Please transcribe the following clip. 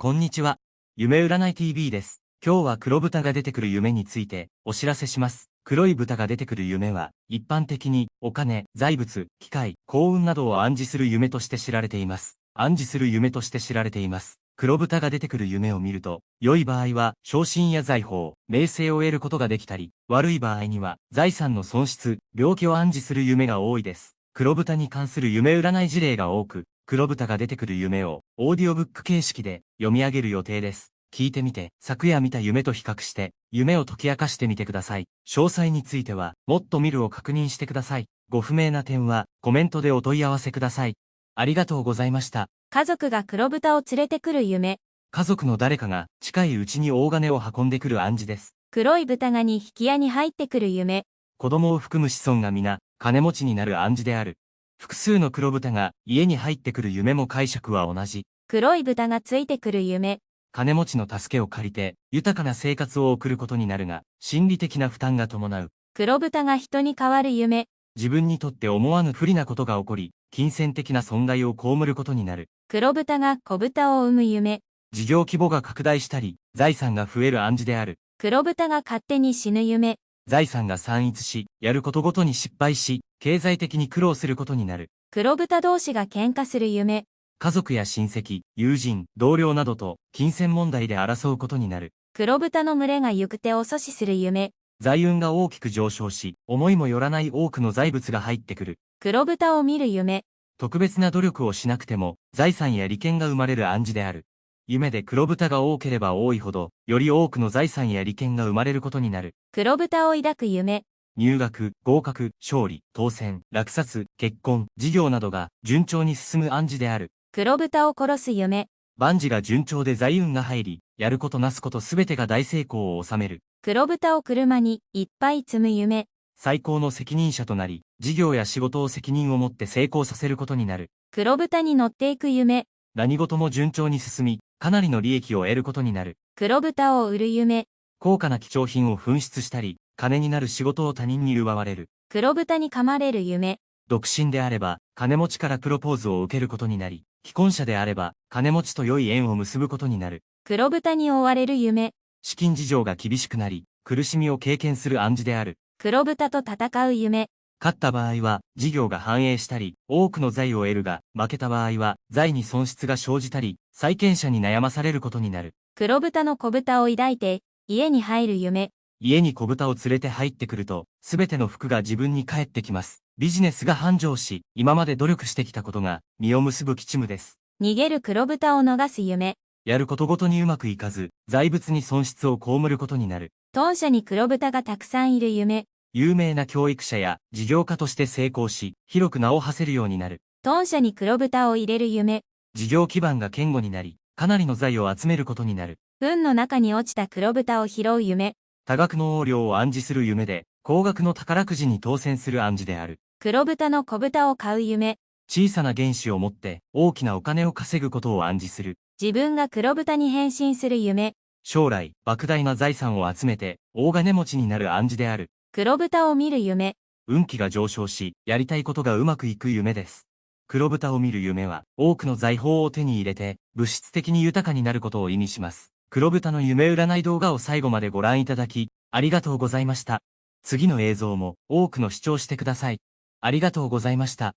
こんにちは。夢占い TV です。今日は黒豚が出てくる夢についてお知らせします。黒い豚が出てくる夢は、一般的にお金、財物、機械、幸運などを暗示する夢として知られています。暗示する夢として知られています。黒豚が出てくる夢を見ると、良い場合は昇進や財宝、名声を得ることができたり、悪い場合には財産の損失、病気を暗示する夢が多いです。黒豚に関する夢占い事例が多く、黒豚が出てくる夢をオーディオブック形式で読み上げる予定です。聞いてみて、昨夜見た夢と比較して、夢を解き明かしてみてください。詳細については、もっと見るを確認してください。ご不明な点は、コメントでお問い合わせください。ありがとうございました。家族が黒豚を連れてくる夢。家族の誰かが近いうちに大金を運んでくる暗示です。黒い豚がに引き屋に入ってくる夢。子供を含む子孫が皆、金持ちになる暗示である。複数の黒豚が家に入ってくる夢も解釈は同じ。黒い豚がついてくる夢。金持ちの助けを借りて、豊かな生活を送ることになるが、心理的な負担が伴う。黒豚が人に変わる夢。自分にとって思わぬ不利なことが起こり、金銭的な損害を被ることになる。黒豚が小豚を産む夢。事業規模が拡大したり、財産が増える暗示である。黒豚が勝手に死ぬ夢。財産が散逸し、やることごとに失敗し、経済的に苦労することになる。黒豚同士が喧嘩する夢。家族や親戚、友人、同僚などと金銭問題で争うことになる。黒豚の群れが行く手を阻止する夢。財運が大きく上昇し、思いもよらない多くの財物が入ってくる。黒豚を見る夢。特別な努力をしなくても、財産や利権が生まれる暗示である。夢で黒豚が多ければ多いほど、より多くの財産や利権が生まれることになる。黒豚を抱く夢。入学、合格、勝利、当選、落札、結婚、事業などが順調に進む暗示である。黒豚を殺す夢。万事が順調で財運が入り、やることなすことすべてが大成功を収める。黒豚を車にいっぱい積む夢。最高の責任者となり、事業や仕事を責任を持って成功させることになる。黒豚に乗っていく夢。何事も順調に進み、かなりの利益を得ることになる。黒豚を売る夢。高価な貴重品を紛失したり、金になる仕事を他人に奪われる。黒豚に噛まれる夢。独身であれば、金持ちからプロポーズを受けることになり、既婚者であれば、金持ちと良い縁を結ぶことになる。黒豚に追われる夢。資金事情が厳しくなり、苦しみを経験する暗示である。黒豚と戦う夢。勝った場合は、事業が繁栄したり、多くの財を得るが、負けた場合は、財に損失が生じたり、債権者に悩まされることになる。黒豚の小豚を抱いて、家に入る夢。家に小豚を連れて入ってくると、すべての服が自分に返ってきます。ビジネスが繁盛し、今まで努力してきたことが、実を結ぶ吉夢です。逃げる黒豚を逃す夢。やることごとにうまくいかず、財物に損失を被ることになる。豚舎に黒豚がたくさんいる夢。有名な教育者や事業家として成功し、広く名を馳せるようになる。豚舎に黒豚を入れる夢。事業基盤が堅固になり、かなりの財を集めることになる。糞の中に落ちた黒豚を拾う夢。多額の横領を暗示する夢で、高額の宝くじに当選する暗示である。黒豚の小豚を買う夢。小さな原子を持って大きなお金を稼ぐことを暗示する。自分が黒豚に変身する夢。将来、莫大な財産を集めて大金持ちになる暗示である。黒豚を見る夢。運気が上昇し、やりたいことがうまくいく夢です。黒豚を見る夢は、多くの財宝を手に入れて、物質的に豊かになることを意味します。黒豚の夢占い動画を最後までご覧いただき、ありがとうございました。次の映像も多くの視聴してください。ありがとうございました。